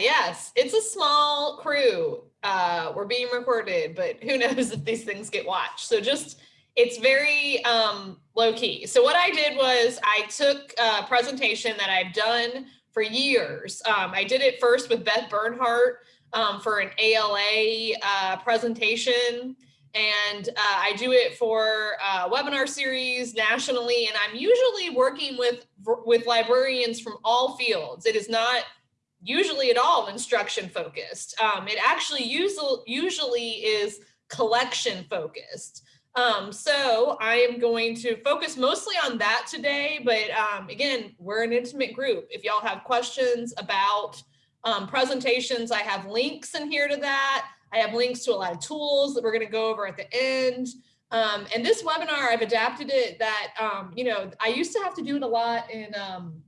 Yes, it's a small crew. Uh, we're being recorded, but who knows if these things get watched. So just, it's very um, low key. So what I did was I took a presentation that I've done for years. Um, I did it first with Beth Bernhardt um, for an ALA uh, presentation. And uh, I do it for uh, webinar series nationally, and I'm usually working with, with librarians from all fields. It is not usually at all instruction focused. Um, it actually usually, usually is collection focused. Um, so I am going to focus mostly on that today, but um, again, we're an intimate group. If y'all have questions about um, presentations, I have links in here to that. I have links to a lot of tools that we're gonna go over at the end. Um, and this webinar, I've adapted it that, um, you know, I used to have to do it a lot in um,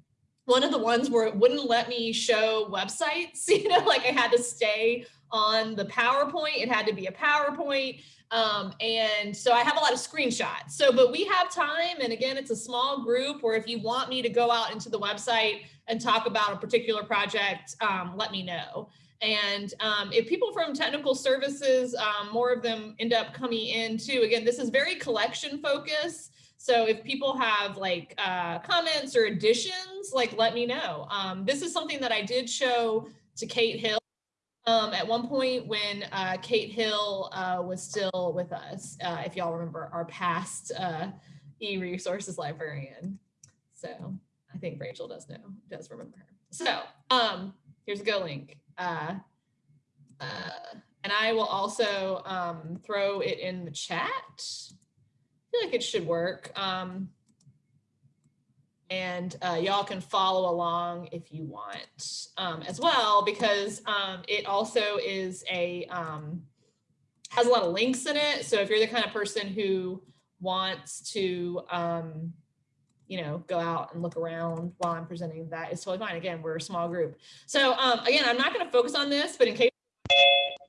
one of the ones where it wouldn't let me show websites, you know, like I had to stay on the PowerPoint. It had to be a PowerPoint. Um, and so I have a lot of screenshots. So, but we have time. And again, it's a small group where if you want me to go out into the website and talk about a particular project, um, let me know. And um, if people from technical services, um, more of them end up coming in too. Again, this is very collection focused. So if people have like uh, comments or additions, like let me know. Um, this is something that I did show to Kate Hill um, at one point when uh, Kate Hill uh, was still with us, uh, if y'all remember our past uh, e-resources librarian. So I think Rachel does know, does remember her. So um, here's a go link. Uh, and I will also um, throw it in the chat feel like it should work. Um, and uh, y'all can follow along if you want um, as well, because um, it also is a, um, has a lot of links in it. So if you're the kind of person who wants to, um, you know, go out and look around while I'm presenting that is totally fine. Again, we're a small group. So um, again, I'm not gonna focus on this, but in case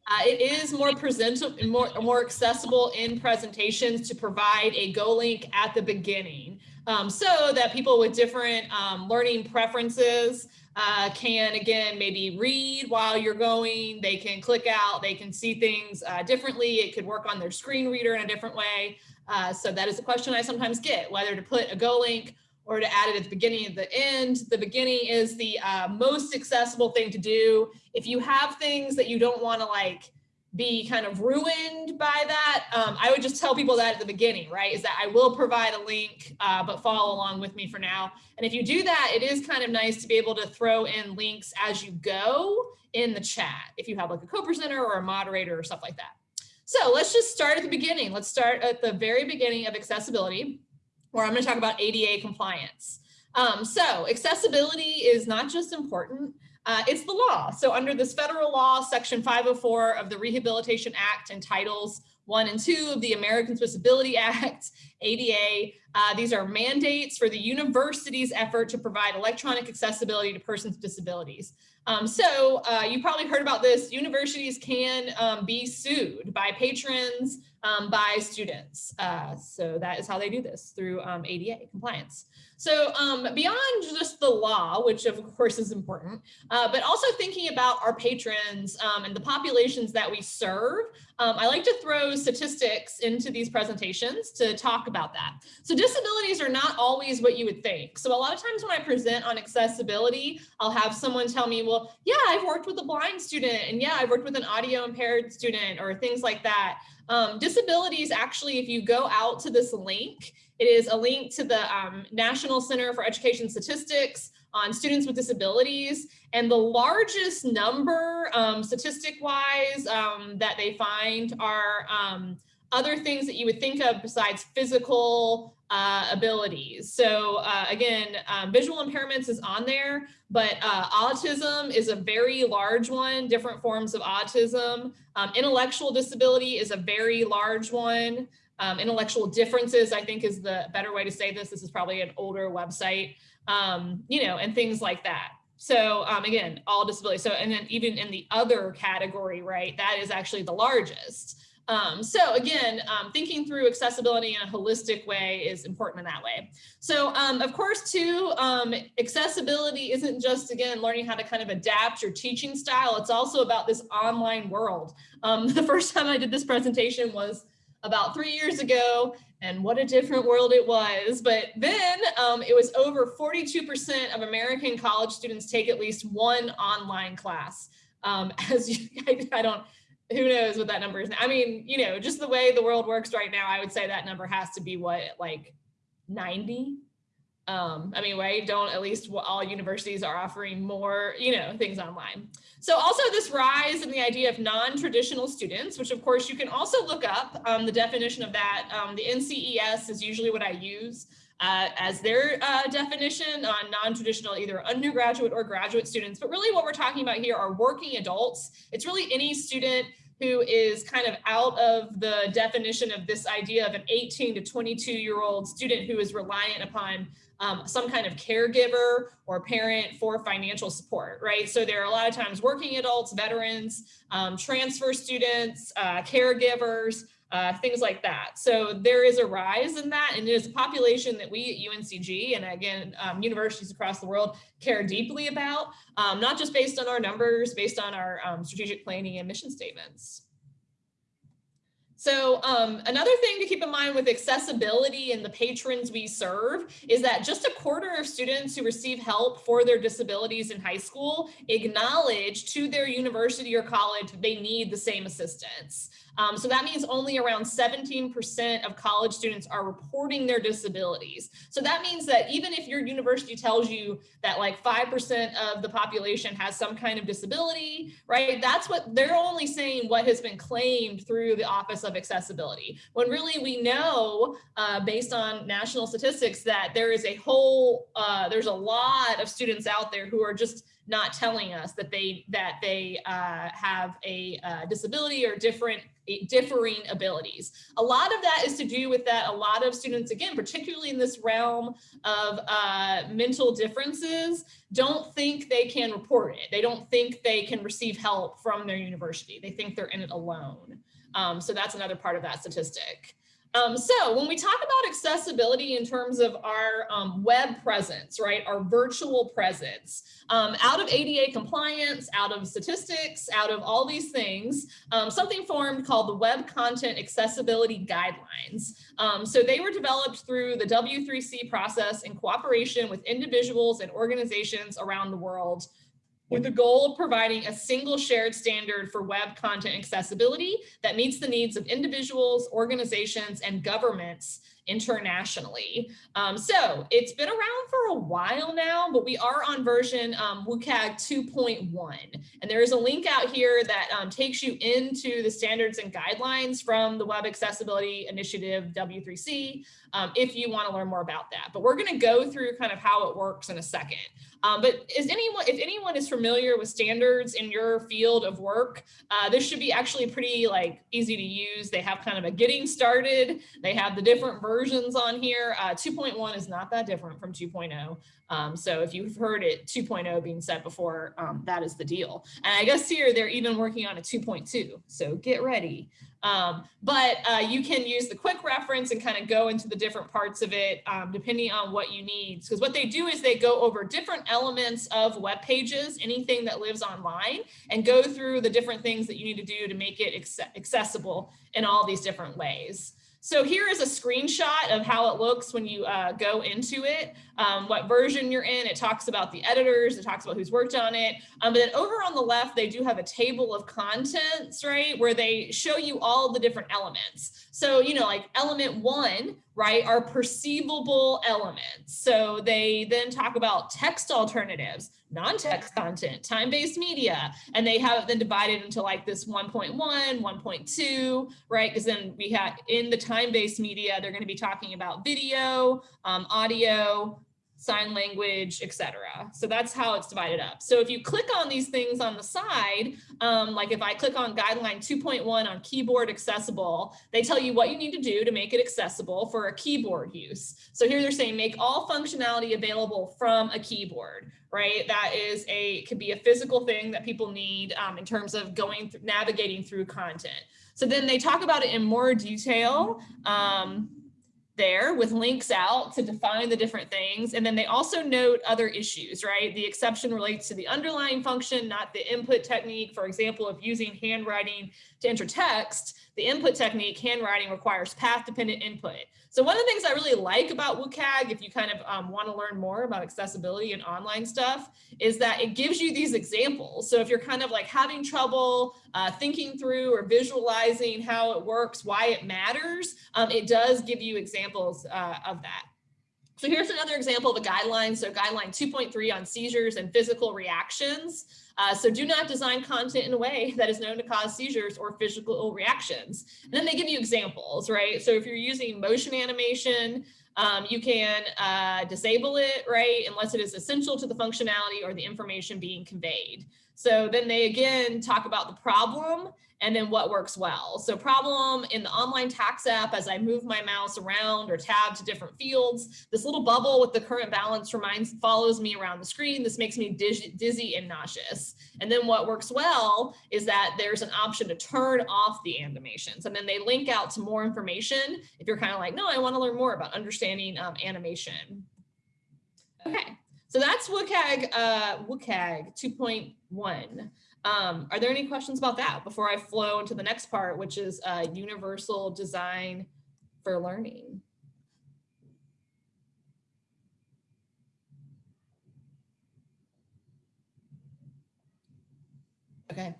uh, it is more presentable, more, more accessible in presentations to provide a Go link at the beginning um, so that people with different um, learning preferences uh, can, again, maybe read while you're going. They can click out, they can see things uh, differently. It could work on their screen reader in a different way. Uh, so that is a question I sometimes get, whether to put a Go link or to add it at the beginning of the end. The beginning is the uh, most accessible thing to do. If you have things that you don't want to like be kind of ruined by that, um, I would just tell people that at the beginning, right? Is that I will provide a link, uh, but follow along with me for now. And if you do that, it is kind of nice to be able to throw in links as you go in the chat, if you have like a co-presenter or a moderator or stuff like that. So let's just start at the beginning. Let's start at the very beginning of accessibility where I'm going to talk about ADA compliance. Um, so accessibility is not just important, uh, it's the law. So under this federal law, section 504 of the Rehabilitation Act and titles one and two of the Americans with Disability Act, ADA. Uh, these are mandates for the university's effort to provide electronic accessibility to persons with disabilities. Um, so uh, you probably heard about this. Universities can um, be sued by patrons, um, by students. Uh, so that is how they do this through um, ADA compliance. So um, beyond just the law, which of course is important, uh, but also thinking about our patrons um, and the populations that we serve, um, I like to throw statistics into these presentations to talk about that. So disabilities are not always what you would think. So a lot of times when I present on accessibility, I'll have someone tell me, well, yeah, I've worked with a blind student and yeah, I've worked with an audio impaired student or things like that. Um, disabilities actually, if you go out to this link, it is a link to the um, National Center for Education Statistics on students with disabilities. And the largest number um, statistic wise um, that they find are um, other things that you would think of besides physical uh, abilities. So uh, again, um, visual impairments is on there, but uh, autism is a very large one, different forms of autism. Um, intellectual disability is a very large one. Um, intellectual differences, I think is the better way to say this. This is probably an older website, um, you know, and things like that. So um, again, all disabilities. So, and then even in the other category, right, that is actually the largest. Um, so again, um, thinking through accessibility in a holistic way is important in that way. So um, of course, too, um, accessibility isn't just, again, learning how to kind of adapt your teaching style. It's also about this online world. Um, the first time I did this presentation was about three years ago and what a different world it was. But then um, it was over 42% of American college students take at least one online class. Um, as you, I, I, don't, who knows what that number is. I mean, you know, just the way the world works right now, I would say that number has to be what, like 90? Um, I mean, right, don't at least all universities are offering more, you know, things online. So also this rise in the idea of non-traditional students, which of course you can also look up um, the definition of that. Um, the NCES is usually what I use uh, as their uh, definition on non-traditional either undergraduate or graduate students. But really what we're talking about here are working adults. It's really any student who is kind of out of the definition of this idea of an 18 to 22 year old student who is reliant upon um, some kind of caregiver or parent for financial support, right? So there are a lot of times working adults, veterans, um, transfer students, uh, caregivers, uh, things like that. So there is a rise in that and it is a population that we at UNCG and again, um, universities across the world care deeply about, um, not just based on our numbers, based on our um, strategic planning and mission statements. So um, another thing to keep in mind with accessibility and the patrons we serve is that just a quarter of students who receive help for their disabilities in high school acknowledge to their university or college that they need the same assistance. Um, so that means only around 17% of college students are reporting their disabilities. So that means that even if your university tells you that like 5% of the population has some kind of disability, right? That's what they're only saying what has been claimed through the Office of Accessibility. When really we know uh, based on national statistics that there is a whole, uh, there's a lot of students out there who are just not telling us that they that they uh, have a uh, disability or different differing abilities. A lot of that is to do with that a lot of students, again, particularly in this realm of uh, mental differences, don't think they can report it. They don't think they can receive help from their university. They think they're in it alone. Um, so that's another part of that statistic. Um, so when we talk about accessibility in terms of our um, web presence, right, our virtual presence, um, out of ADA compliance, out of statistics, out of all these things, um, something formed called the Web Content Accessibility Guidelines. Um, so they were developed through the W3C process in cooperation with individuals and organizations around the world with the goal of providing a single shared standard for web content accessibility that meets the needs of individuals, organizations, and governments internationally. Um, so it's been around for a while now, but we are on version um, WCAG 2.1. And there is a link out here that um, takes you into the standards and guidelines from the Web Accessibility Initiative W3C um, if you want to learn more about that. But we're going to go through kind of how it works in a second. Um, but is anyone, if anyone is familiar with standards in your field of work, uh, this should be actually pretty like easy to use. They have kind of a getting started. They have the different versions on here. Uh, 2.1 is not that different from 2.0. Um, so if you've heard it 2.0 being said before, um, that is the deal. And I guess here they're even working on a 2.2. So get ready. Um, but uh, you can use the quick reference and kind of go into the different parts of it um, depending on what you need. Because what they do is they go over different elements of web pages, anything that lives online, and go through the different things that you need to do to make it accessible in all these different ways. So here is a screenshot of how it looks when you uh, go into it, um, what version you're in. It talks about the editors, it talks about who's worked on it. Um, but then over on the left, they do have a table of contents, right, where they show you all the different elements. So, you know, like element one, right, are perceivable elements. So they then talk about text alternatives, non-text content, time-based media, and they have it then divided into like this 1.1, 1.2, right? Because then we have in the time-based media, they're going to be talking about video, um, audio, sign language, etc. So that's how it's divided up. So if you click on these things on the side, um, like if I click on guideline 2.1 on keyboard accessible, they tell you what you need to do to make it accessible for a keyboard use. So here they're saying make all functionality available from a keyboard, right? That is a, could be a physical thing that people need um, in terms of going, navigating through content. So then they talk about it in more detail. Um, there with links out to define the different things. And then they also note other issues, right? The exception relates to the underlying function, not the input technique. For example, if using handwriting to enter text, the input technique, handwriting requires path dependent input. So one of the things I really like about WCAG, if you kind of um, want to learn more about accessibility and online stuff, is that it gives you these examples. So if you're kind of like having trouble uh, thinking through or visualizing how it works, why it matters, um, it does give you examples uh, of that. So here's another example of a guideline. So guideline 2.3 on seizures and physical reactions. Uh, so do not design content in a way that is known to cause seizures or physical reactions. And then they give you examples, right? So if you're using motion animation, um, you can uh, disable it, right? Unless it is essential to the functionality or the information being conveyed. So then they again talk about the problem and then what works well. So problem in the online tax app, as I move my mouse around or tab to different fields, this little bubble with the current balance reminds follows me around the screen. This makes me dizzy and nauseous. And then what works well is that there's an option to turn off the animations. And then they link out to more information if you're kind of like, no, I want to learn more about understanding um, animation. Okay, so that's WCAG, uh, WCAG 2.1. Um, are there any questions about that before I flow into the next part, which is uh, universal design for learning? Okay,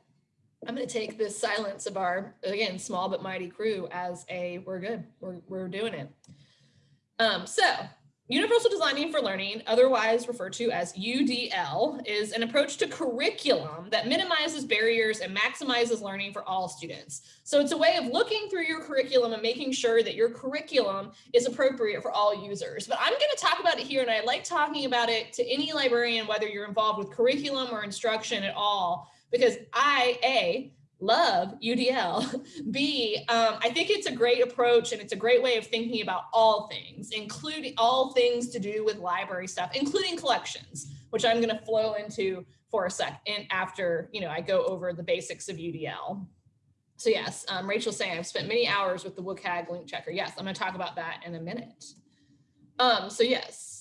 I'm going to take this silence of our, again, small but mighty crew as a, we're good, we're, we're doing it. Um, so Universal Designing for Learning, otherwise referred to as UDL, is an approach to curriculum that minimizes barriers and maximizes learning for all students. So it's a way of looking through your curriculum and making sure that your curriculum is appropriate for all users. But I'm going to talk about it here, and I like talking about it to any librarian, whether you're involved with curriculum or instruction at all, because I, A, love UDL. B, um, I think it's a great approach and it's a great way of thinking about all things, including all things to do with library stuff, including collections, which I'm going to flow into for a second after, you know, I go over the basics of UDL. So yes, um, Rachel's saying I've spent many hours with the WCAG link checker. Yes, I'm going to talk about that in a minute. Um, so yes,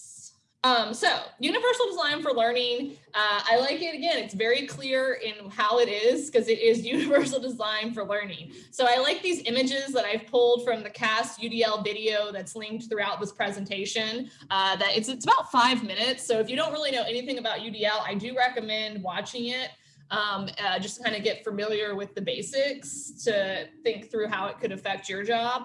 um, so universal design for learning, uh, I like it again, it's very clear in how it is because it is universal design for learning. So I like these images that I've pulled from the CAST UDL video that's linked throughout this presentation. Uh, that it's, it's about five minutes. So if you don't really know anything about UDL, I do recommend watching it. Um, uh, just to kind of get familiar with the basics to think through how it could affect your job.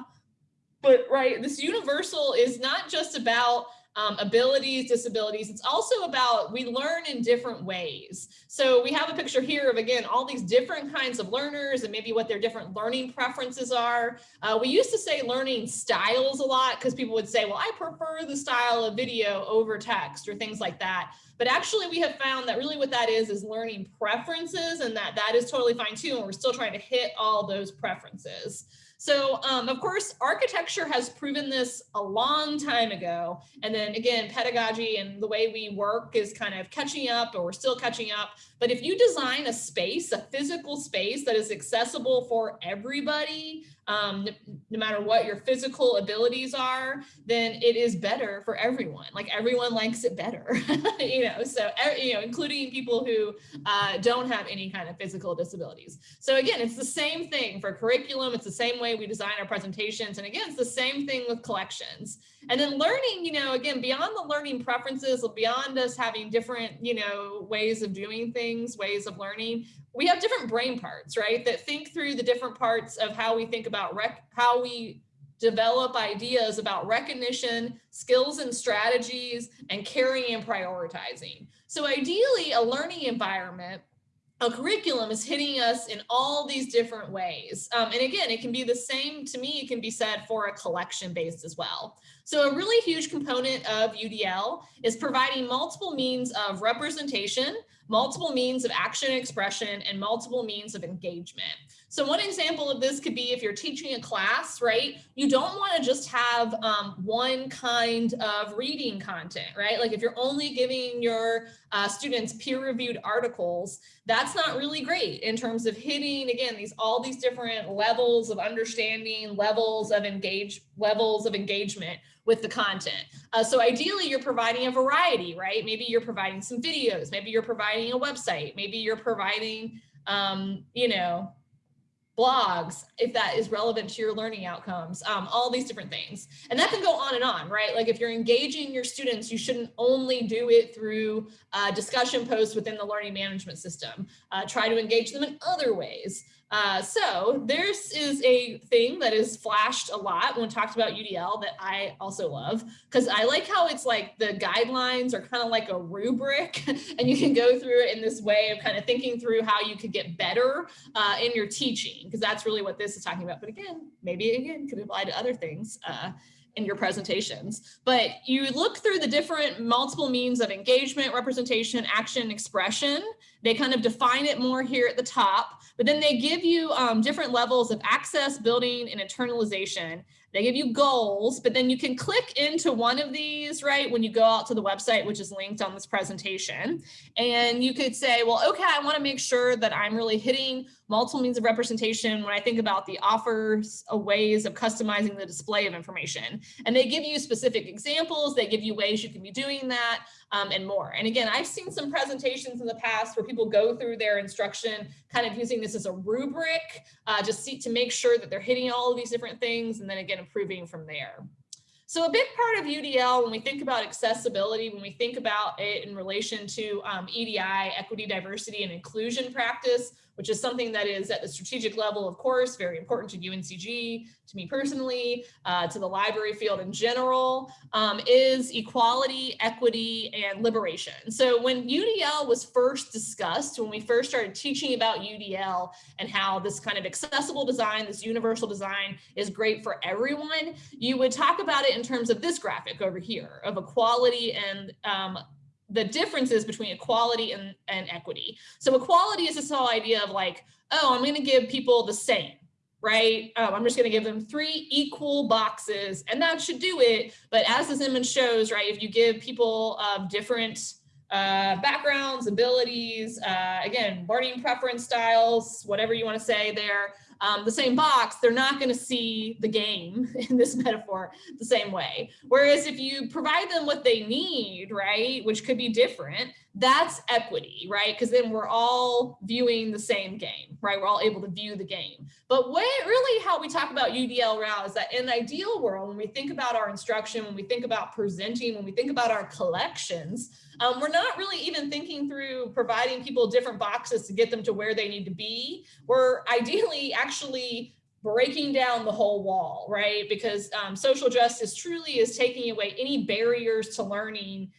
But right, this universal is not just about um, abilities, disabilities. It's also about we learn in different ways. So we have a picture here of, again, all these different kinds of learners and maybe what their different learning preferences are. Uh, we used to say learning styles a lot because people would say, well, I prefer the style of video over text or things like that. But actually we have found that really what that is is learning preferences and that that is totally fine too. And we're still trying to hit all those preferences. So um, of course, architecture has proven this a long time ago. And then again, pedagogy and the way we work is kind of catching up or we're still catching up. But if you design a space, a physical space that is accessible for everybody, um, no, matter what your physical abilities are, then it is better for everyone. Like everyone likes it better, you know, so, you know, including people who uh, don't have any kind of physical disabilities. So again, it's the same thing for curriculum. It's the same way we design our presentations. And again, it's the same thing with collections. And then learning, you know, again, beyond the learning preferences, beyond us having different, you know, ways of doing things, ways of learning, we have different brain parts, right? That think through the different parts of how we think about rec how we develop ideas about recognition, skills and strategies, and caring and prioritizing. So ideally, a learning environment a curriculum is hitting us in all these different ways. Um, and again, it can be the same to me, it can be said for a collection based as well. So a really huge component of UDL is providing multiple means of representation, multiple means of action expression, and multiple means of engagement. So one example of this could be if you're teaching a class, right? You don't want to just have um, one kind of reading content, right? Like if you're only giving your uh, students peer-reviewed articles, that's not really great in terms of hitting, again, these all these different levels of understanding, levels of engage, levels of engagement with the content. Uh, so ideally you're providing a variety, right? Maybe you're providing some videos, maybe you're providing a website, maybe you're providing, um, you know, blogs, if that is relevant to your learning outcomes, um, all these different things. And that can go on and on, right? Like if you're engaging your students, you shouldn't only do it through uh, discussion posts within the learning management system. Uh, try to engage them in other ways. Uh, so this is a thing that is flashed a lot when talked about UDL that I also love because I like how it's like the guidelines are kind of like a rubric and you can go through it in this way of kind of thinking through how you could get better uh, in your teaching because that's really what this is talking about. But again, maybe again could apply to other things. Uh, in your presentations, but you look through the different multiple means of engagement, representation, action, expression. They kind of define it more here at the top, but then they give you um, different levels of access, building, and internalization. They give you goals, but then you can click into one of these, right, when you go out to the website, which is linked on this presentation. And you could say, well, okay, I want to make sure that I'm really hitting multiple means of representation when I think about the offers of ways of customizing the display of information. And they give you specific examples, they give you ways you can be doing that um, and more. And again, I've seen some presentations in the past where people go through their instruction, kind of using this as a rubric, uh, just see, to make sure that they're hitting all of these different things and then again, improving from there. So a big part of UDL, when we think about accessibility, when we think about it in relation to um, EDI, equity, diversity, and inclusion practice, which is something that is at the strategic level, of course, very important to UNCG, to me personally, uh, to the library field in general, um, is equality, equity, and liberation. So when UDL was first discussed, when we first started teaching about UDL and how this kind of accessible design, this universal design is great for everyone, you would talk about it in terms of this graphic over here of equality and um, the differences between equality and, and equity. So equality is this whole idea of like, oh, I'm going to give people the same, right? Um, I'm just going to give them three equal boxes and that should do it. But as this image shows, right, if you give people of different uh, backgrounds, abilities, uh, again, learning preference styles, whatever you want to say there, um, the same box, they're not going to see the game in this metaphor the same way. Whereas if you provide them what they need, right, which could be different, that's equity, right? Because then we're all viewing the same game, right? We're all able to view the game. But what really how we talk about UDL RAL is that in ideal world, when we think about our instruction, when we think about presenting, when we think about our collections, um, we're not really even thinking through providing people different boxes to get them to where they need to be. We're ideally actually breaking down the whole wall, right? Because um, social justice truly is taking away any barriers to learning,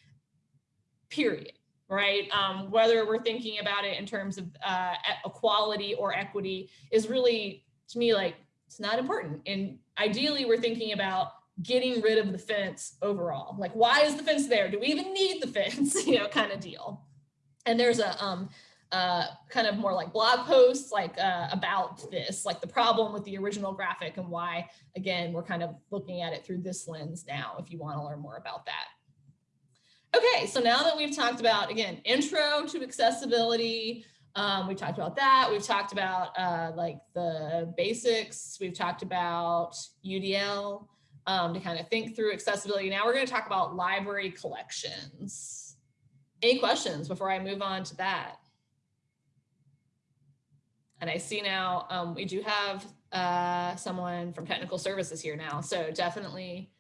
period right? Um, whether we're thinking about it in terms of uh, equality or equity is really, to me, like, it's not important. And ideally, we're thinking about getting rid of the fence overall. Like, why is the fence there? Do we even need the fence? you know, kind of deal. And there's a um, uh, kind of more like blog posts like uh, about this, like the problem with the original graphic and why, again, we're kind of looking at it through this lens now, if you want to learn more about that. Okay, so now that we've talked about, again, intro to accessibility, um, we've talked about that. We've talked about uh, like the basics. We've talked about UDL um, to kind of think through accessibility. Now we're going to talk about library collections. Any questions before I move on to that? And I see now um, we do have uh, someone from technical services here now. So definitely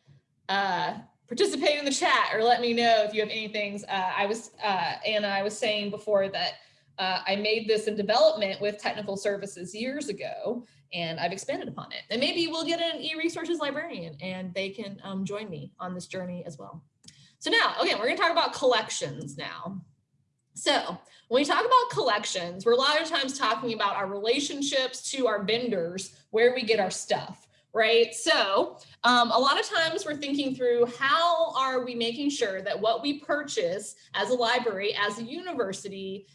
uh, participate in the chat or let me know if you have any things. Uh, I was, uh, Anna, I was saying before that uh, I made this in development with technical services years ago, and I've expanded upon it. And maybe we'll get an e-resources librarian and they can um, join me on this journey as well. So now, again, we're gonna talk about collections now. So when we talk about collections, we're a lot of times talking about our relationships to our vendors, where we get our stuff, right? So um, a lot of times we're thinking through how are we making sure that what we purchase as a library, as a university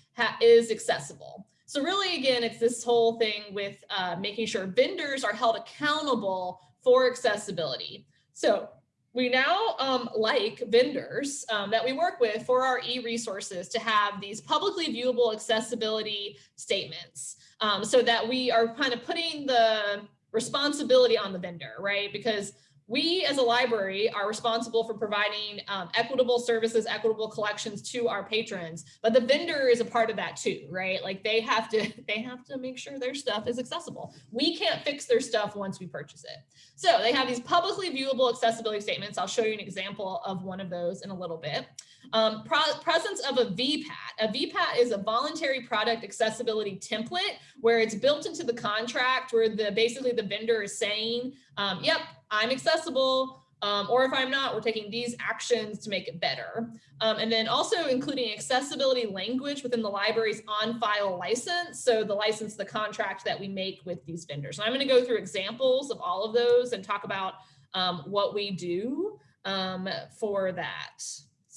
is accessible. So really, again, it's this whole thing with uh, making sure vendors are held accountable for accessibility. So we now um, like vendors um, that we work with for our e-resources to have these publicly viewable accessibility statements um, so that we are kind of putting the responsibility on the vendor, right? Because we as a library are responsible for providing um, equitable services, equitable collections to our patrons, but the vendor is a part of that too, right? Like they have to, they have to make sure their stuff is accessible. We can't fix their stuff once we purchase it. So they have these publicly viewable accessibility statements. I'll show you an example of one of those in a little bit. Um, presence of a VPAT. A VPAT is a voluntary product accessibility template where it's built into the contract where the basically the vendor is saying, um, yep, I'm accessible, um, or if I'm not, we're taking these actions to make it better. Um, and then also including accessibility language within the library's on-file license. So the license, the contract that we make with these vendors. And I'm gonna go through examples of all of those and talk about um, what we do um, for that.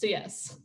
So yes.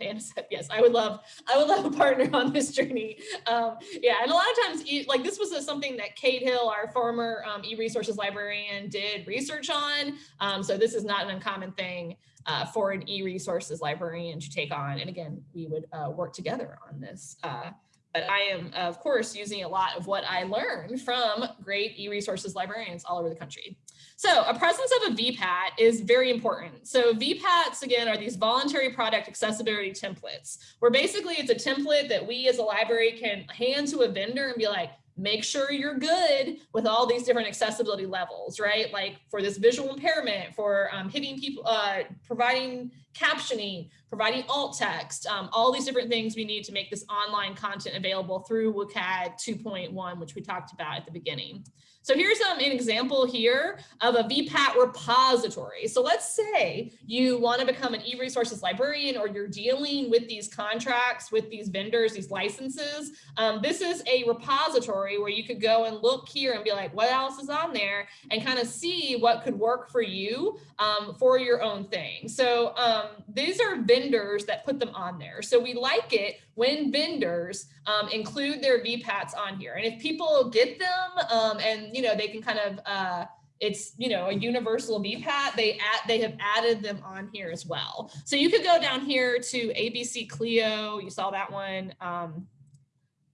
Anna said, yes, I would love, I would love a partner on this journey. Um, yeah, and a lot of times, like this was a, something that Kate Hill, our former um, e-resources librarian did research on. Um, so this is not an uncommon thing uh, for an e-resources librarian to take on. And again, we would uh, work together on this. Uh, but I am, of course, using a lot of what I learned from great e-resources librarians all over the country. So a presence of a VPAT is very important. So VPATs, again, are these voluntary product accessibility templates, where basically it's a template that we as a library can hand to a vendor and be like, make sure you're good with all these different accessibility levels, right? Like for this visual impairment, for um, hitting people, uh, providing captioning, providing alt text, um, all these different things we need to make this online content available through WCAG 2.1, which we talked about at the beginning. So here's um, an example here of a VPAT repository. So let's say you want to become an e-resources librarian or you're dealing with these contracts with these vendors, these licenses. Um, this is a repository where you could go and look here and be like, what else is on there and kind of see what could work for you um, for your own thing. So um, these are vendors that put them on there. So we like it when vendors um, include their VPATs on here. And if people get them um, and, you know, they can kind of, uh, it's, you know, a universal VPAT, they add, they have added them on here as well. So you could go down here to ABC Clio, you saw that one. Um,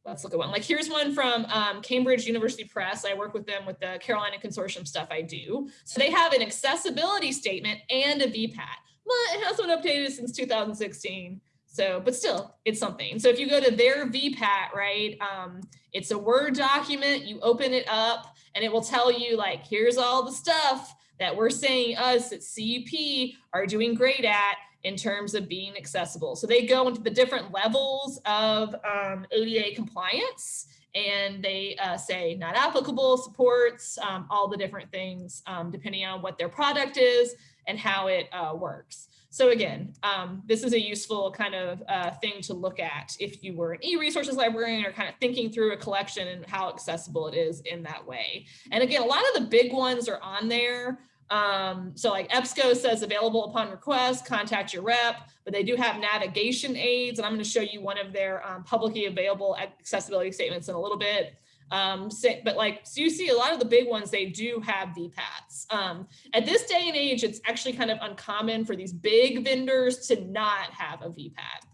let's look at one. Like here's one from um, Cambridge University Press. I work with them with the Carolina Consortium stuff I do. So they have an accessibility statement and a VPAT, but it hasn't been updated since 2016. So, but still, it's something. So if you go to their VPAT, right, um, it's a Word document, you open it up and it will tell you like, here's all the stuff that we're saying us at CUP are doing great at in terms of being accessible. So they go into the different levels of um, ADA compliance and they uh, say not applicable, supports, um, all the different things um, depending on what their product is and how it uh, works. So again, um, this is a useful kind of uh, thing to look at if you were an e-resources librarian or kind of thinking through a collection and how accessible it is in that way. And again, a lot of the big ones are on there. Um, so like EBSCO says available upon request, contact your rep, but they do have navigation aids. And I'm going to show you one of their um, publicly available accessibility statements in a little bit. Um, but like, so you see a lot of the big ones, they do have VPATs. Um, at this day and age, it's actually kind of uncommon for these big vendors to not have a VPAT.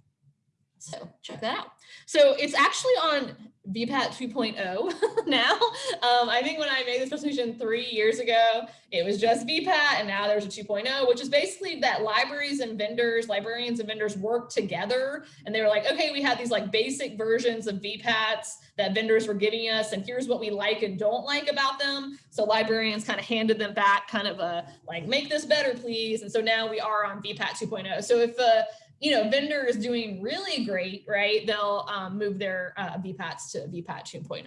So check that out. So it's actually on VPAT 2.0 now. Um, I think when I made this presentation three years ago, it was just VPAT and now there's a 2.0, which is basically that libraries and vendors, librarians and vendors work together. And they were like, okay, we had these like basic versions of VPATs that vendors were giving us and here's what we like and don't like about them. So librarians kind of handed them back kind of a like, make this better, please. And so now we are on VPAT 2.0. So if a you know, vendor is doing really great, right? They'll um, move their uh, VPATs to VPAT 2.0.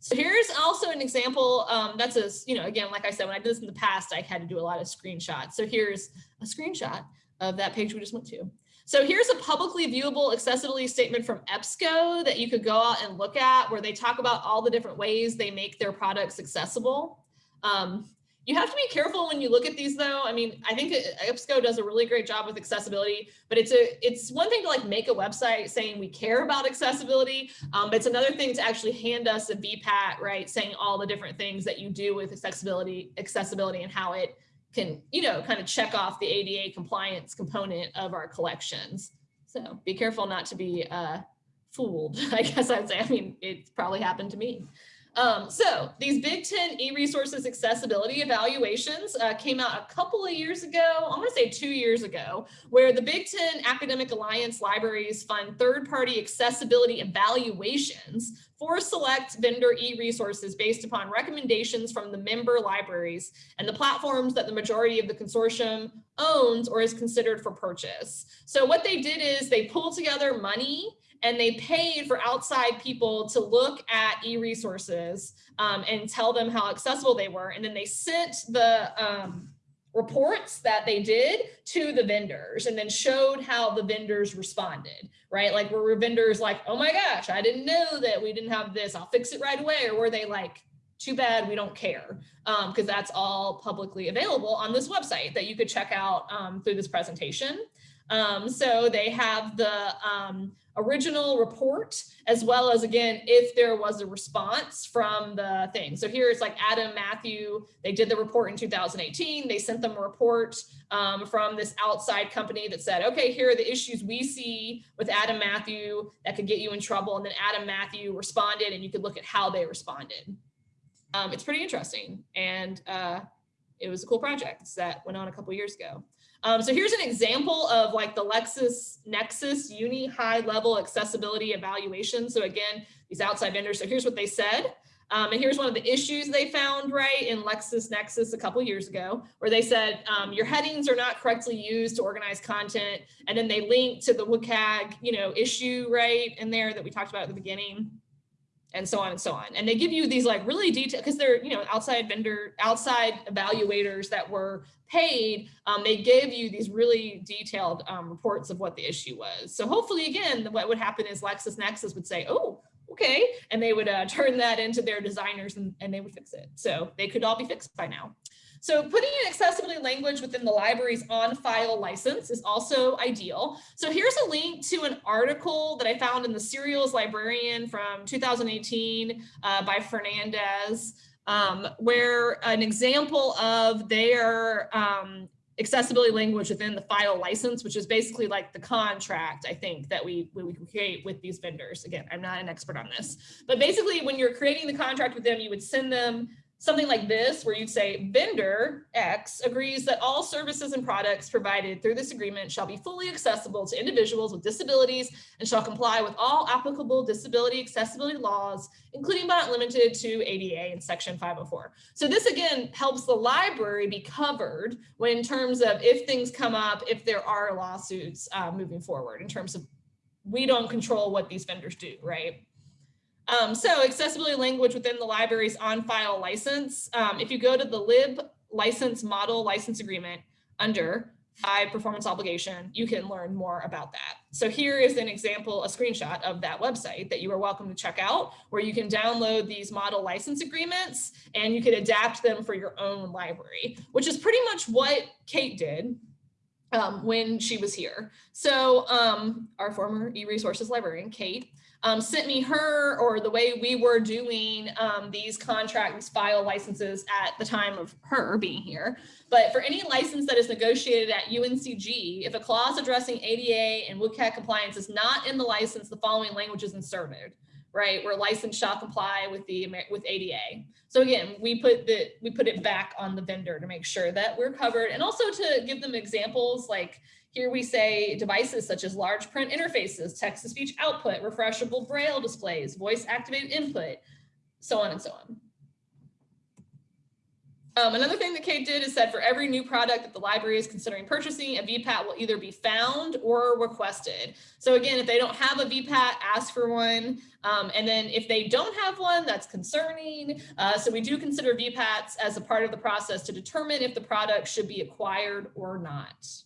So here's also an example. Um, that's a, you know, again, like I said, when I did this in the past, I had to do a lot of screenshots. So here's a screenshot of that page we just went to. So here's a publicly viewable accessibility statement from EBSCO that you could go out and look at where they talk about all the different ways they make their products accessible. Um, you have to be careful when you look at these though. I mean, I think EBSCO does a really great job with accessibility, but it's a it's one thing to like make a website saying we care about accessibility, um, but it's another thing to actually hand us a VPAT, right? Saying all the different things that you do with accessibility, accessibility and how it can, you know, kind of check off the ADA compliance component of our collections. So be careful not to be uh, fooled, I guess I'd say. I mean, it's probably happened to me. Um, so these Big Ten e-resources accessibility evaluations uh, came out a couple of years ago, I'm gonna say two years ago, where the Big Ten Academic Alliance libraries fund third-party accessibility evaluations for select vendor e-resources based upon recommendations from the member libraries and the platforms that the majority of the consortium owns or is considered for purchase. So what they did is they pulled together money and they paid for outside people to look at e-resources um, and tell them how accessible they were. And then they sent the um, reports that they did to the vendors and then showed how the vendors responded, right? Like were vendors like, oh my gosh, I didn't know that we didn't have this, I'll fix it right away. Or were they like, too bad we don't care because um, that's all publicly available on this website that you could check out um, through this presentation. Um, so they have the um, original report, as well as again, if there was a response from the thing. So here it's like Adam Matthew, they did the report in 2018. They sent them a report um, from this outside company that said, okay, here are the issues we see with Adam Matthew that could get you in trouble. And then Adam Matthew responded and you could look at how they responded. Um, it's pretty interesting. And uh, it was a cool project that went on a couple years ago. Um, so here's an example of like the LexisNexis Uni high level accessibility evaluation. So again, these outside vendors. So here's what they said. Um, and here's one of the issues they found right in LexisNexis a couple years ago, where they said um, your headings are not correctly used to organize content. And then they link to the WCAG, you know, issue right in there that we talked about at the beginning and so on and so on. And they give you these like really detailed, because they're, you know, outside vendor, outside evaluators that were paid, um, they gave you these really detailed um, reports of what the issue was. So hopefully, again, what would happen is LexisNexis would say, oh, okay, and they would uh, turn that into their designers and, and they would fix it. So they could all be fixed by now. So putting an accessibility language within the library's on-file license is also ideal. So here's a link to an article that I found in the Serials Librarian from 2018 uh, by Fernandez, um, where an example of their um, accessibility language within the file license, which is basically like the contract, I think, that we, we create with these vendors. Again, I'm not an expert on this, but basically when you're creating the contract with them, you would send them something like this, where you'd say vendor X agrees that all services and products provided through this agreement shall be fully accessible to individuals with disabilities and shall comply with all applicable disability accessibility laws, including but not limited to ADA in section 504. So this again helps the library be covered when in terms of if things come up, if there are lawsuits uh, moving forward in terms of we don't control what these vendors do, right? Um, so accessibility language within the library's on-file license. Um, if you go to the lib license model license agreement under I performance obligation, you can learn more about that. So here is an example, a screenshot of that website that you are welcome to check out, where you can download these model license agreements and you can adapt them for your own library, which is pretty much what Kate did um, when she was here. So um, our former e-resources librarian, Kate, um, sent me her or the way we were doing um, these contracts file licenses at the time of her being here. But for any license that is negotiated at UNCG, if a clause addressing ADA and WCAG compliance is not in the license, the following language is inserted, right? Where license shall comply with the with ADA. So again, we put the we put it back on the vendor to make sure that we're covered and also to give them examples like here we say devices such as large print interfaces, text-to-speech output, refreshable braille displays, voice-activated input, so on and so on. Um, another thing that Kate did is said for every new product that the library is considering purchasing, a VPAT will either be found or requested. So again, if they don't have a VPAT, ask for one. Um, and then if they don't have one, that's concerning. Uh, so we do consider VPATs as a part of the process to determine if the product should be acquired or not.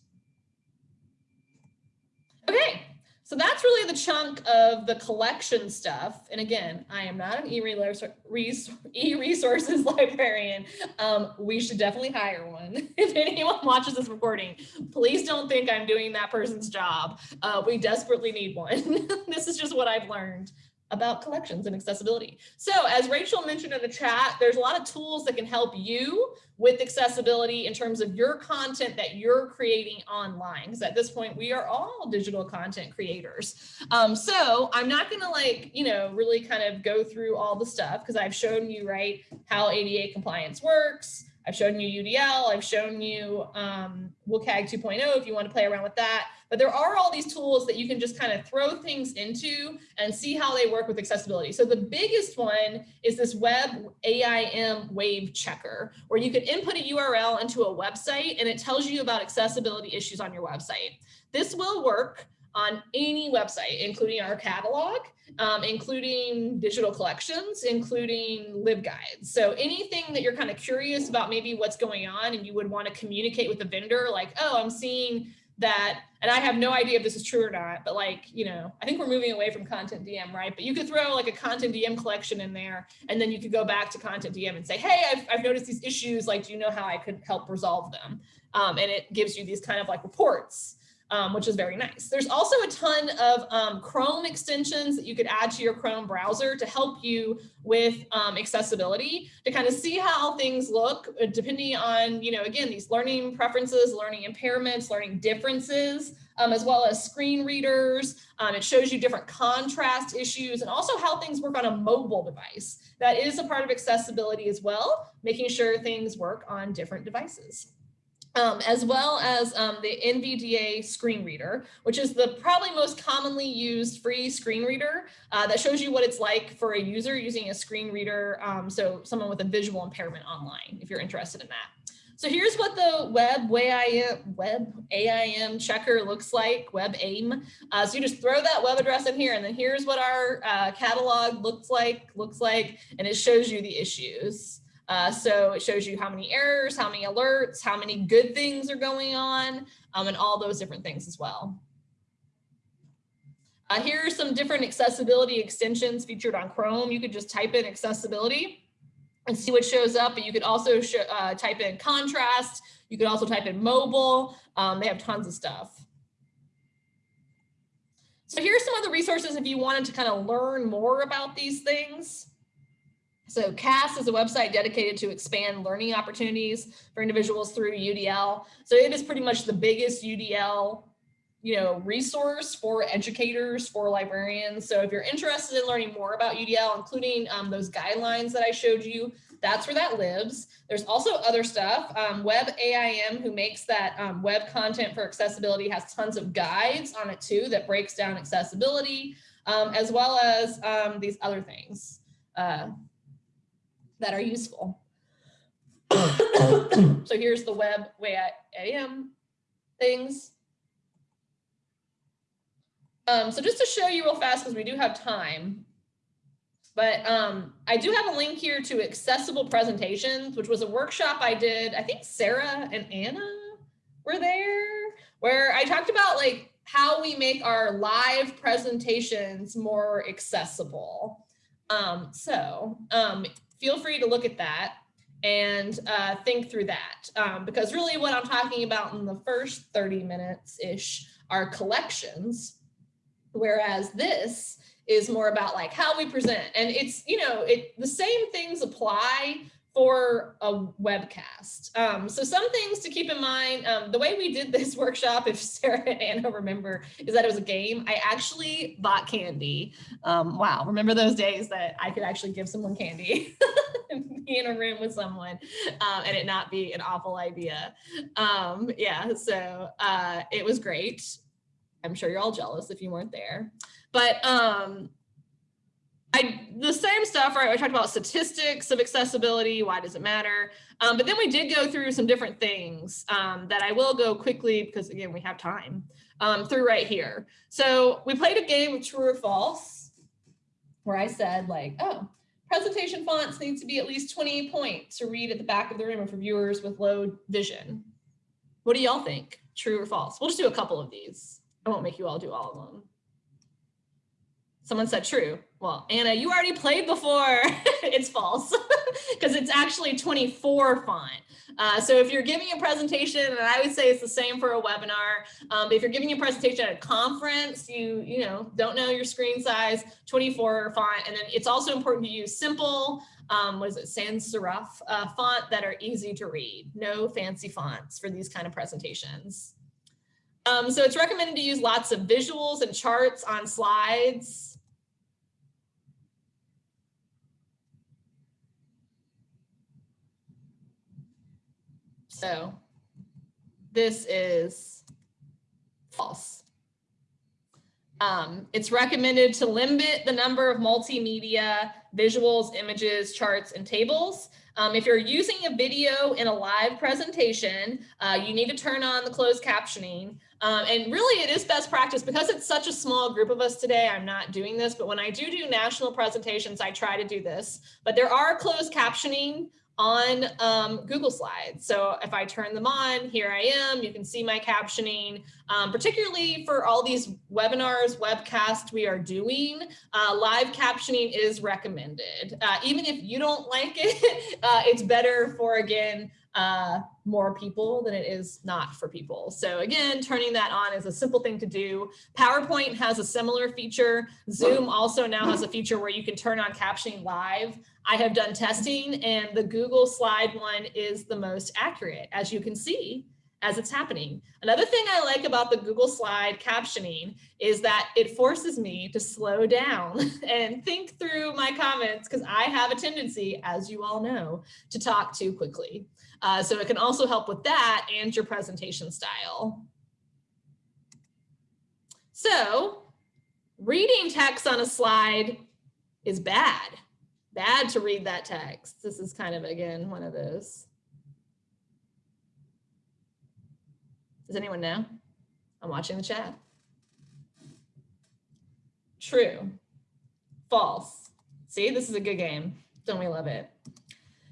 Okay, so that's really the chunk of the collection stuff. And again, I am not an e-resources librarian. Um, we should definitely hire one. If anyone watches this recording, please don't think I'm doing that person's job. Uh, we desperately need one. this is just what I've learned about collections and accessibility. So as Rachel mentioned in the chat, there's a lot of tools that can help you with accessibility in terms of your content that you're creating online. Because at this point, we are all digital content creators. Um, so I'm not gonna like, you know, really kind of go through all the stuff because I've shown you, right, how ADA compliance works, I've shown you UDL, I've shown you um, WCAG 2.0 if you want to play around with that. But there are all these tools that you can just kind of throw things into and see how they work with accessibility. So the biggest one is this web AIM wave checker, where you can input a URL into a website and it tells you about accessibility issues on your website. This will work on any website, including our catalog, um, including digital collections, including LibGuides. So anything that you're kind of curious about maybe what's going on and you would want to communicate with the vendor, like, oh, I'm seeing that, and I have no idea if this is true or not, but like, you know, I think we're moving away from CONTENTdm, right? But you could throw like a CONTENTdm collection in there, and then you could go back to CONTENTdm and say, hey, I've, I've noticed these issues, like, do you know how I could help resolve them? Um, and it gives you these kind of like reports um, which is very nice. There's also a ton of um, Chrome extensions that you could add to your Chrome browser to help you with um, accessibility, to kind of see how things look uh, depending on, you know, again, these learning preferences, learning impairments, learning differences, um, as well as screen readers. Um, it shows you different contrast issues and also how things work on a mobile device. That is a part of accessibility as well, making sure things work on different devices um, as well as um, the NVDA screen reader, which is the probably most commonly used free screen reader uh, that shows you what it's like for a user using a screen reader. Um, so someone with a visual impairment online, if you're interested in that. So here's what the WebAIM, web AIM checker looks like, WebAIM. Uh, so you just throw that web address in here and then here's what our uh, catalog looks like, looks like, and it shows you the issues. Uh, so it shows you how many errors, how many alerts, how many good things are going on, um, and all those different things as well. Uh, here are some different accessibility extensions featured on Chrome. You could just type in accessibility and see what shows up, but you could also uh, type in contrast. You could also type in mobile. Um, they have tons of stuff. So here's some other resources if you wanted to kind of learn more about these things. So CAS is a website dedicated to expand learning opportunities for individuals through UDL. So it is pretty much the biggest UDL you know, resource for educators, for librarians. So if you're interested in learning more about UDL, including um, those guidelines that I showed you, that's where that lives. There's also other stuff. Um, web AIM, who makes that um, web content for accessibility, has tons of guides on it too that breaks down accessibility, um, as well as um, these other things. Uh, that are useful. so here's the web way I am things. Um, so just to show you real fast, because we do have time, but um, I do have a link here to accessible presentations, which was a workshop I did. I think Sarah and Anna were there, where I talked about like how we make our live presentations more accessible. Um, so um, feel free to look at that and uh, think through that. Um, because really what I'm talking about in the first 30 minutes-ish are collections, whereas this is more about like how we present. And it's, you know, it the same things apply for a webcast. Um, so some things to keep in mind, um, the way we did this workshop, if Sarah and Anna remember, is that it was a game. I actually bought candy. Um, wow, remember those days that I could actually give someone candy be in a room with someone um, and it not be an awful idea. Um, yeah, so uh, it was great. I'm sure you're all jealous if you weren't there. But um, I the same stuff, right? I talked about statistics of accessibility. Why does it matter? Um, but then we did go through some different things um, that I will go quickly because again, we have time um, through right here. So we played a game of true or false where I said like, oh, presentation fonts need to be at least 20 points to read at the back of the room for viewers with low vision. What do y'all think? True or false? We'll just do a couple of these. I won't make you all do all of them. Someone said true. Well, Anna, you already played before. it's false because it's actually 24 font. Uh, so if you're giving a presentation, and I would say it's the same for a webinar, um, but if you're giving a presentation at a conference, you you know don't know your screen size, 24 font, and then it's also important to use simple, um, what is it, sans serif uh, font that are easy to read. No fancy fonts for these kind of presentations. Um, so it's recommended to use lots of visuals and charts on slides. So this is false. Um, it's recommended to limit the number of multimedia, visuals, images, charts, and tables. Um, if you're using a video in a live presentation, uh, you need to turn on the closed captioning. Um, and really it is best practice because it's such a small group of us today. I'm not doing this, but when I do do national presentations, I try to do this. But there are closed captioning on um, Google Slides. So if I turn them on, here I am, you can see my captioning, um, particularly for all these webinars, webcasts we are doing, uh, live captioning is recommended. Uh, even if you don't like it, uh, it's better for, again, uh, more people than it is not for people. So again, turning that on is a simple thing to do. PowerPoint has a similar feature. Zoom also now has a feature where you can turn on captioning live. I have done testing and the Google slide one is the most accurate, as you can see as it's happening. Another thing I like about the Google slide captioning is that it forces me to slow down and think through my comments because I have a tendency, as you all know, to talk too quickly. Uh, so it can also help with that and your presentation style. So reading text on a slide is bad, bad to read that text. This is kind of, again, one of those. Does anyone know? I'm watching the chat. True. False. See, this is a good game. Don't we love it?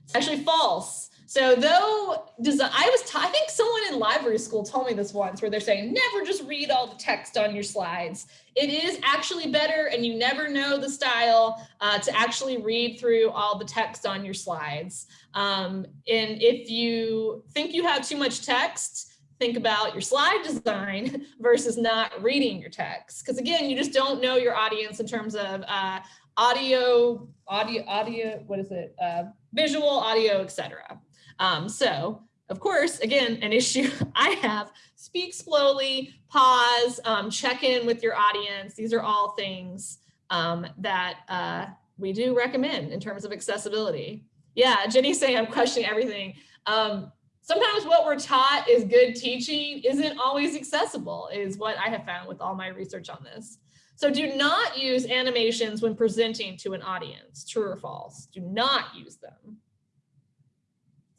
It's actually false. So though I was, I think someone in library school told me this once where they're saying, never just read all the text on your slides. It is actually better and you never know the style uh, to actually read through all the text on your slides. Um, and if you think you have too much text, think about your slide design versus not reading your text. Because again, you just don't know your audience in terms of uh, audio, audio, audio, what is it? Uh, visual, audio, etc. Um, so of course, again, an issue I have, speak slowly, pause, um, check in with your audience. These are all things um, that uh, we do recommend in terms of accessibility. Yeah, Jenny's saying I'm questioning everything. Um, sometimes what we're taught is good teaching isn't always accessible is what I have found with all my research on this. So do not use animations when presenting to an audience, true or false. Do not use them.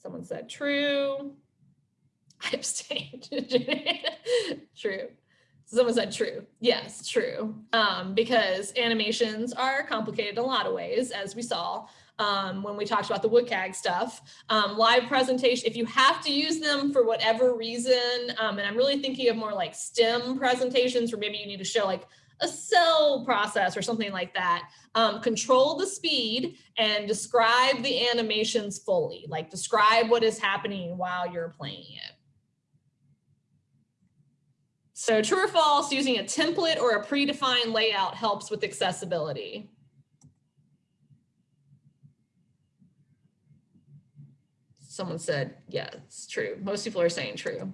Someone said true. I abstained. true. Someone said true. Yes, true. Um, because animations are complicated in a lot of ways, as we saw um, when we talked about the WCAG stuff. Um, live presentation, if you have to use them for whatever reason, um, and I'm really thinking of more like STEM presentations where maybe you need to show like a cell process or something like that. Um, control the speed and describe the animations fully, like describe what is happening while you're playing it. So true or false, using a template or a predefined layout helps with accessibility. Someone said, yeah, it's true. Most people are saying true.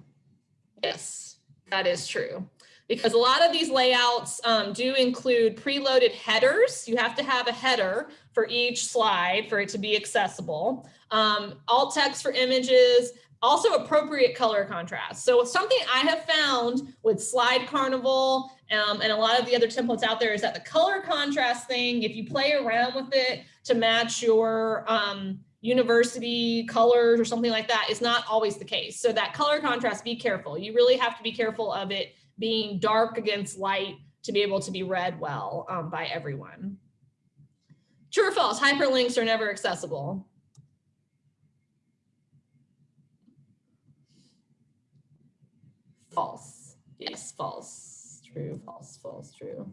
Yes, that is true because a lot of these layouts um, do include preloaded headers. You have to have a header for each slide for it to be accessible. Um, alt text for images, also appropriate color contrast. So something I have found with Slide Carnival um, and a lot of the other templates out there is that the color contrast thing, if you play around with it to match your um, university colors or something like that is not always the case. So that color contrast, be careful. You really have to be careful of it being dark against light to be able to be read well um, by everyone. True or false, hyperlinks are never accessible. False, yes, false. True, false, false, true.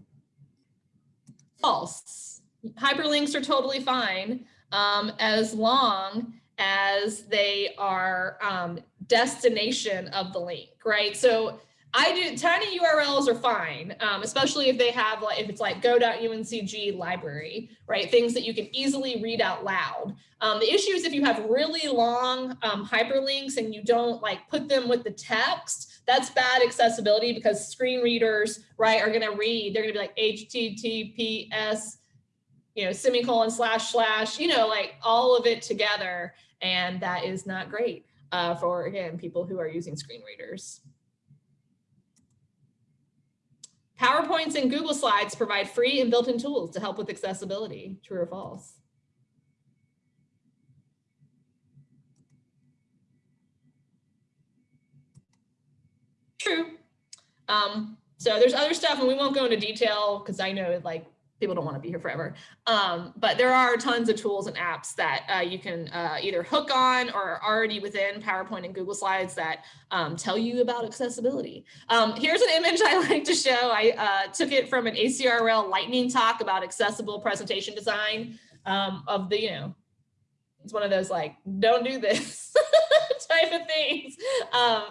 False. Hyperlinks are totally fine um, as long as they are um, destination of the link, right? So I do tiny URLs are fine, um, especially if they have like if it's like go.uncg library, right? Things that you can easily read out loud. Um, the issue is if you have really long um, hyperlinks and you don't like put them with the text, that's bad accessibility because screen readers, right, are going to read. They're going to be like HTTPS, you know, semicolon slash slash, you know, like all of it together, and that is not great uh, for again people who are using screen readers. PowerPoints and Google Slides provide free and built-in tools to help with accessibility, true or false? True. Um, so there's other stuff and we won't go into detail because I know like people don't want to be here forever. Um, but there are tons of tools and apps that uh, you can uh, either hook on or are already within PowerPoint and Google Slides that um, tell you about accessibility. Um, here's an image I like to show. I uh, took it from an ACRL lightning talk about accessible presentation design um, of the, you know, it's one of those like, don't do this type of things, um,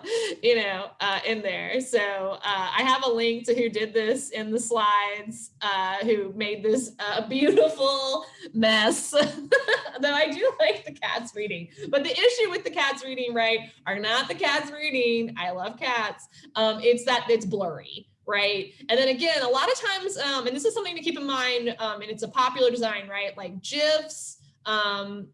you know, uh, in there. So uh, I have a link to who did this in the slides, uh, who made this uh, beautiful mess. Though I do like the cats reading, but the issue with the cats reading, right, are not the cats reading. I love cats. Um, it's that it's blurry right? And then again, a lot of times, um, and this is something to keep in mind, um, and it's a popular design, right? Like GIFs, um,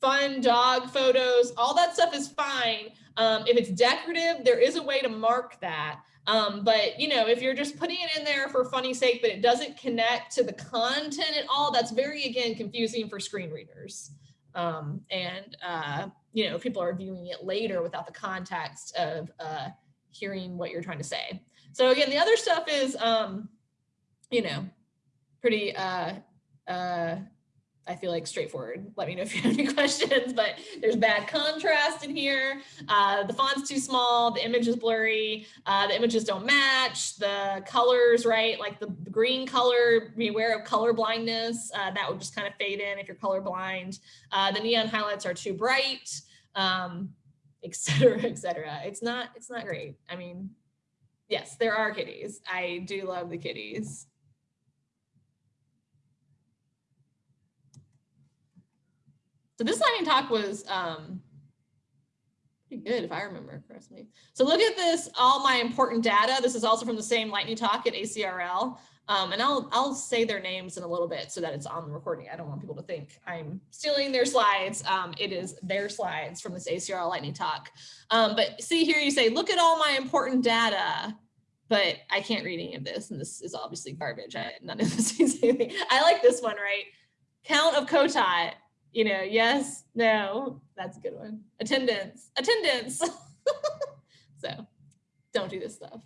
fun dog photos, all that stuff is fine. Um, if it's decorative, there is a way to mark that. Um, but you know, if you're just putting it in there for funny sake, but it doesn't connect to the content at all, that's very, again, confusing for screen readers. Um, and, uh, you know, people are viewing it later without the context of uh, hearing what you're trying to say. So again, the other stuff is, um, you know, pretty uh, uh, I feel like straightforward. Let me know if you have any questions, but there's bad contrast in here. Uh, the font's too small, the image is blurry, uh, the images don't match, the colors, right? Like the, green color, beware of color blindness. Uh, that would just kind of fade in if you're color blind. Uh, the neon highlights are too bright, um, et cetera, et cetera. It's not, it's not great. I mean, yes, there are kitties. I do love the kitties. So this lightning talk was um, pretty good if I remember correctly. So look at this, all my important data. This is also from the same lightning talk at ACRL. Um, and I'll, I'll say their names in a little bit so that it's on the recording. I don't want people to think I'm stealing their slides. Um, it is their slides from this ACRL lightning talk. Um, but see here, you say, look at all my important data but I can't read any of this. And this is obviously garbage. I, none of this means anything. I like this one, right? Count of COTOT you know, yes, no, that's a good one. Attendance, attendance. so don't do this stuff.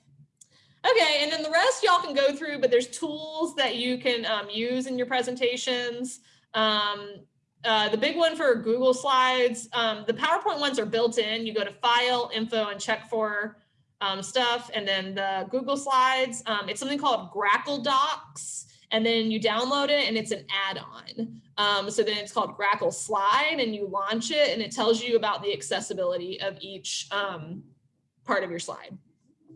Okay, and then the rest y'all can go through, but there's tools that you can um, use in your presentations. Um, uh, the big one for Google Slides, um, the PowerPoint ones are built in. You go to File, Info, and check for um, stuff. And then the Google Slides, um, it's something called Grackle Docs and then you download it and it's an add-on. Um, so then it's called Grackle Slide and you launch it and it tells you about the accessibility of each um, part of your slide.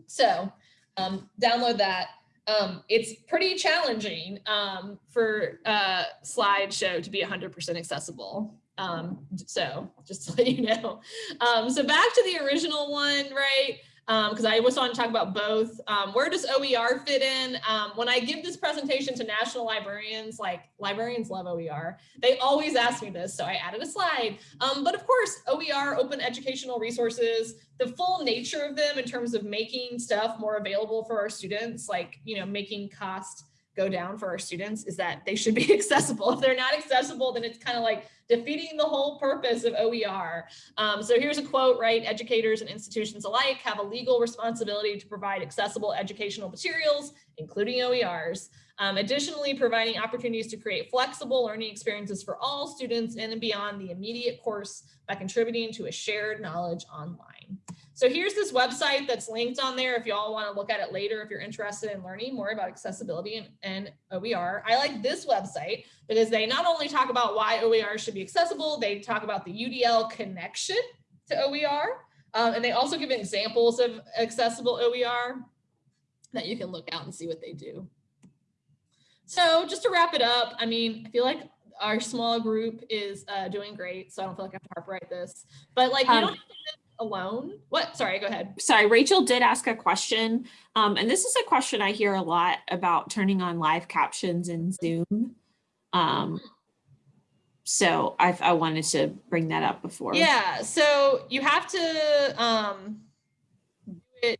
So um, download that. Um, it's pretty challenging um, for uh, slideshow to be 100% accessible. Um, so just to let you know. so back to the original one, right? Because um, I was on to talk about both. Um, where does OER fit in? Um, when I give this presentation to national librarians, like librarians love OER, they always ask me this, so I added a slide. Um, but of course, OER, open educational resources, the full nature of them in terms of making stuff more available for our students, like, you know, making cost go down for our students is that they should be accessible. If they're not accessible, then it's kind of like defeating the whole purpose of OER. Um, so here's a quote, right? Educators and institutions alike have a legal responsibility to provide accessible educational materials, including OERs. Um, additionally, providing opportunities to create flexible learning experiences for all students in and beyond the immediate course by contributing to a shared knowledge online. So here's this website that's linked on there if y'all want to look at it later if you're interested in learning more about accessibility and, and OER. I like this website because they not only talk about why OER should be accessible, they talk about the UDL connection to OER, um, and they also give examples of accessible OER that you can look out and see what they do. So just to wrap it up, I mean, I feel like our small group is uh, doing great, so I don't feel like I have to harp write this. But like, you Um, don't have to live alone. What? Sorry, go ahead. Sorry, Rachel did ask a question. Um, and this is a question I hear a lot about turning on live captions in Zoom. Um, so I, I wanted to bring that up before. Yeah, so you have to um do it.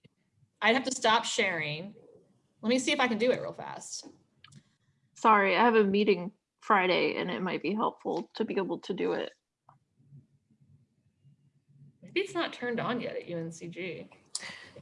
I'd have to stop sharing. Let me see if I can do it real fast. Sorry, I have a meeting Friday and it might be helpful to be able to do it. Maybe it's not turned on yet at UNCG.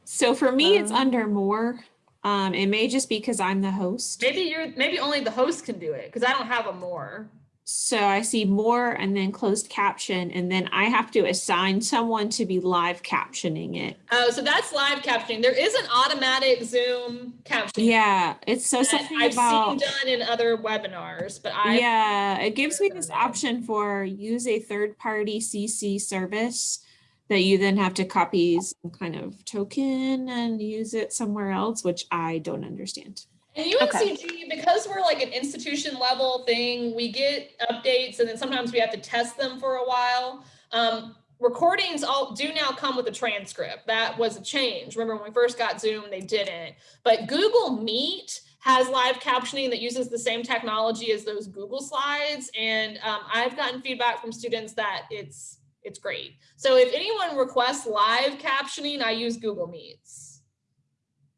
So for me, it's Um, under more. Um, it may just be because I'm the host. Maybe you're maybe only the host can do it because I don't have a more. So I see more and then closed caption, and then I have to assign someone to be live captioning it. Oh, so that's live captioning. There is an automatic Zoom captioning. Yeah, it's so something I've about. seen done in other webinars, but I Yeah, it gives me this option for use a third-party CC service that you then have to copy some kind of token and use it somewhere else, which I don't understand. And UNCG, because we're like an institution level thing, we get updates and then sometimes we have to test them for a while. Um, recordings all do now come with a transcript. That was a change. Remember when we first got Zoom, they didn't. But Google Meet has live captioning that uses the same technology as those Google slides. And um, I've gotten feedback from students that it's it's great. So if anyone requests live captioning, I use Google Meets.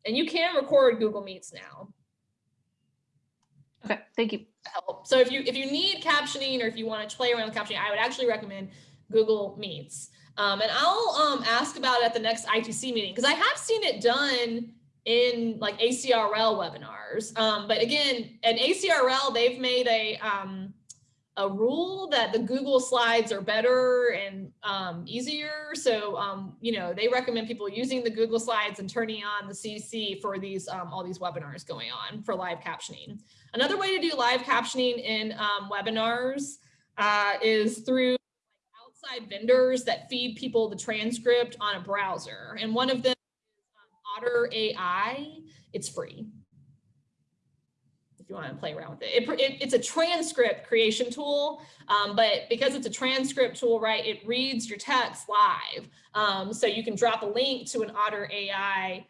And you can record Google Meets now Okay, thank you. help. So if you if you need captioning or if you want to play around with captioning, I would actually recommend Google Meets. Um, and I'll um, ask about it at the next ITC meeting because I have seen it done in like ACRL webinars. Um, but again, at ACRL, they've made a um, a rule that the Google slides are better and um, easier. So, um, you know, they recommend people using the Google slides and turning on the CC for these um, all these webinars going on for live captioning. Another way to do live captioning in um, webinars uh, is through outside vendors that feed people the transcript on a browser. And one of them is um, Otter AI. It's free you want to play around with it. It, it. It's a transcript creation tool, um, but because it's a transcript tool, right, it reads your text live. Um, so you can drop a link to an Otter AI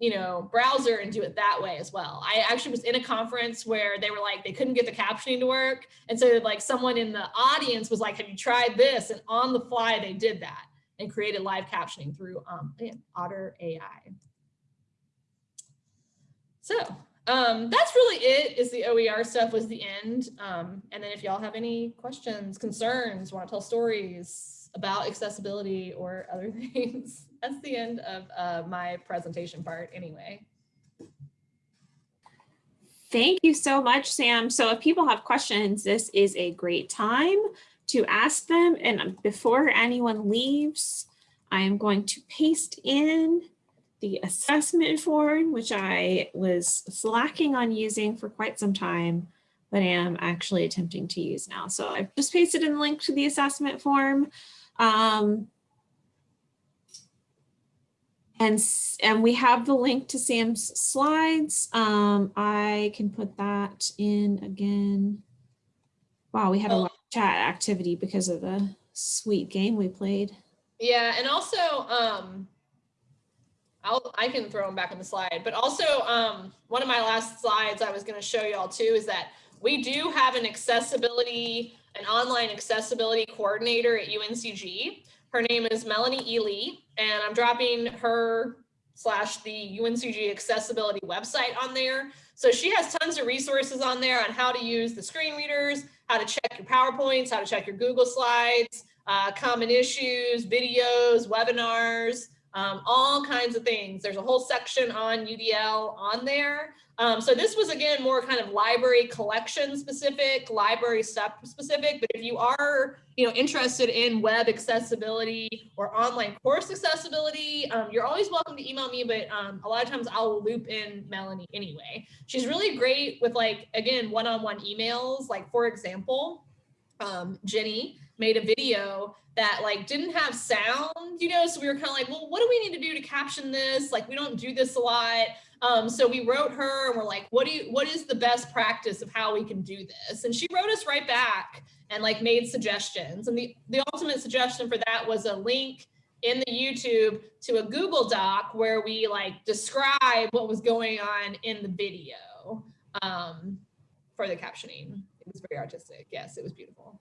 you know, browser and do it that way as well. I actually was in a conference where they were like, they couldn't get the captioning to work. And so like someone in the audience was like, have you tried this? And on the fly, they did that and created live captioning through um, Otter AI. So um, that's really it is the OER stuff was the end. Um, and then if y'all have any questions, concerns, want to tell stories about accessibility or other things, that's the end of uh, my presentation part anyway. Thank you so much, Sam. So if people have questions, this is a great time to ask them. And before anyone leaves, I am going to paste in the assessment form, which I was slacking on using for quite some time, but I am actually attempting to use now. So I've just pasted in the link to the assessment form. Um, and, and we have the link to Sam's slides. Um, I can put that in again. Wow, we had a lot of chat activity because of the sweet game we played. Yeah, and also, um, I'll, I can throw them back in the slide, but also um, one of my last slides I was going to show y'all too is that we do have an accessibility, an online accessibility coordinator at UNCG. Her name is Melanie Ely, and I'm dropping her slash the UNCG accessibility website on there. So she has tons of resources on there on how to use the screen readers, how to check your PowerPoints, how to check your Google Slides, uh, common issues, videos, webinars. Um, all kinds of things. There's a whole section on UDL on there. Um, so this was again more kind of library collection specific, library stuff specific. But if you are, you know, interested in web accessibility or online course accessibility, um, you're always welcome to email me. But um, a lot of times I'll loop in Melanie anyway. She's really great with like again one-on-one emails. Like for example, um, Jenny made a video that like didn't have sound, you know, so we were kind of like, well, what do we need to do to caption this? Like, we don't do this a lot. Um, so we wrote her and we're like, what do you, what is the best practice of how we can do this? And she wrote us right back and like made suggestions. And the, the ultimate suggestion for that was a link in the YouTube to a Google Doc where we like describe what was going on in the video um, for the captioning. It was very artistic. Yes, it was beautiful.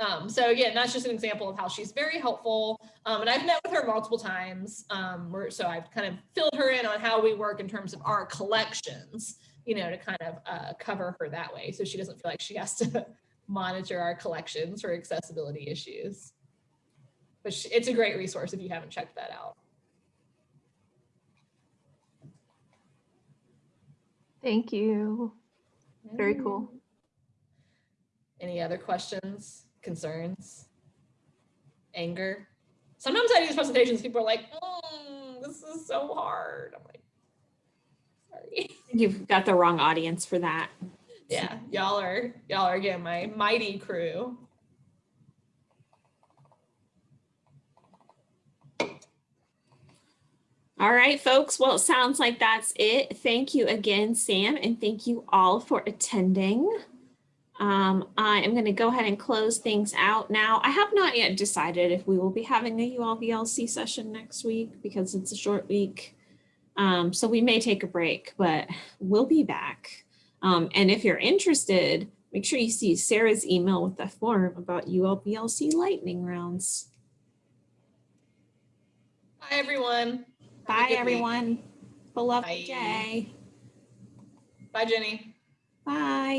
Um, so again, that's just an example of how she's very helpful. Um, and I've met with her multiple times. Um, so I've kind of filled her in on how we work in terms of our collections, you know, to kind of uh, cover her that way. So she doesn't feel like she has to monitor our collections for accessibility issues. But she, it's a great resource if you haven't checked that out. Thank you. Very cool. Any other questions, concerns, anger? Sometimes I do these presentations, people are like, "Mm, this is so hard. I'm like, sorry. You've got the wrong audience for that. Yeah, y'all are, y'all are getting my mighty crew. All right, folks. Well, it sounds like that's it. Thank you again, Sam, and thank you all for attending. Um, I am going to go ahead and close things out now. I have not yet decided if we will be having a ULVLC session next week because it's a short week. Um, so we may take a break, but we'll be back. Um, and if you're interested, make sure you see Sarah's email with the form about ULBLC lightning rounds. Bye, everyone. Bye, good week. everyone. Beloved Bye. day. Bye, Jenny. Bye.